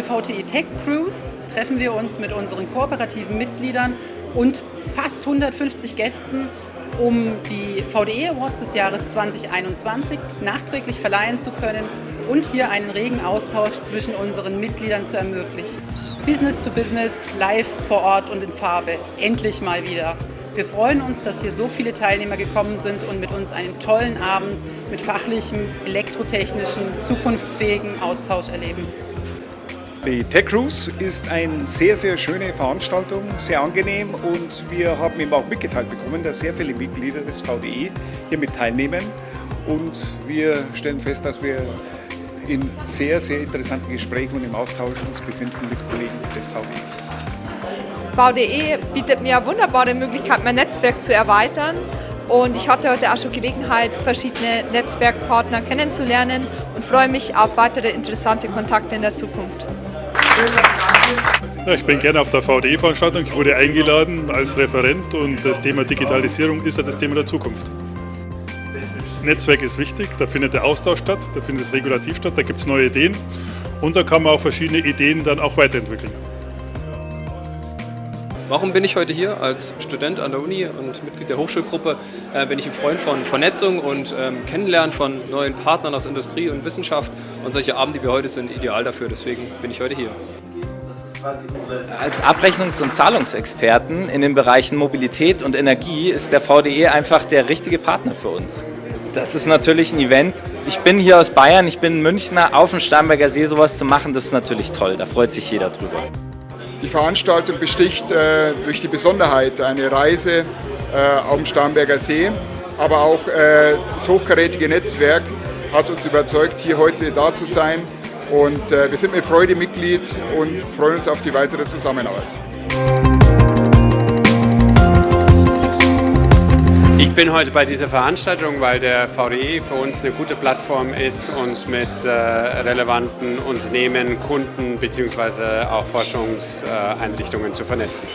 VTE Tech Cruise treffen wir uns mit unseren kooperativen Mitgliedern und fast 150 Gästen, um die VDE Awards des Jahres 2021 nachträglich verleihen zu können und hier einen regen Austausch zwischen unseren Mitgliedern zu ermöglichen. Business to Business, live vor Ort und in Farbe. Endlich mal wieder. Wir freuen uns, dass hier so viele Teilnehmer gekommen sind und mit uns einen tollen Abend mit fachlichem, elektrotechnischen, zukunftsfähigen Austausch erleben. Die Tech Cruise ist eine sehr, sehr schöne Veranstaltung, sehr angenehm und wir haben eben auch mitgeteilt bekommen, dass sehr viele Mitglieder des VDE hier mit teilnehmen und wir stellen fest, dass wir in sehr, sehr interessanten Gesprächen und im Austausch uns befinden mit Kollegen des VDEs. VDE bietet mir eine wunderbare Möglichkeit, mein Netzwerk zu erweitern. Und ich hatte heute auch schon Gelegenheit, verschiedene Netzwerkpartner kennenzulernen und freue mich auf weitere interessante Kontakte in der Zukunft. Ich bin gerne auf der VDE-Veranstaltung. Ich wurde eingeladen als Referent und das Thema Digitalisierung ist ja das Thema der Zukunft. Netzwerk ist wichtig, da findet der Austausch statt, da findet das Regulativ statt, da gibt es neue Ideen und da kann man auch verschiedene Ideen dann auch weiterentwickeln. Warum bin ich heute hier? Als Student an der Uni und Mitglied der Hochschulgruppe äh, bin ich ein Freund von Vernetzung und ähm, Kennenlernen von neuen Partnern aus Industrie und Wissenschaft. Und solche Abende wie heute sind ideal dafür, deswegen bin ich heute hier. Als Abrechnungs- und Zahlungsexperten in den Bereichen Mobilität und Energie ist der VDE einfach der richtige Partner für uns. Das ist natürlich ein Event. Ich bin hier aus Bayern, ich bin Münchner, auf dem Starnberger See sowas zu machen, das ist natürlich toll. Da freut sich jeder drüber. Die Veranstaltung besticht äh, durch die Besonderheit eine Reise äh, dem Starnberger See, aber auch äh, das hochkarätige Netzwerk hat uns überzeugt, hier heute da zu sein. Und äh, wir sind mit Freude Mitglied und freuen uns auf die weitere Zusammenarbeit. Ich bin heute bei dieser Veranstaltung, weil der VDE für uns eine gute Plattform ist, uns mit äh, relevanten Unternehmen, Kunden bzw. auch Forschungseinrichtungen zu vernetzen.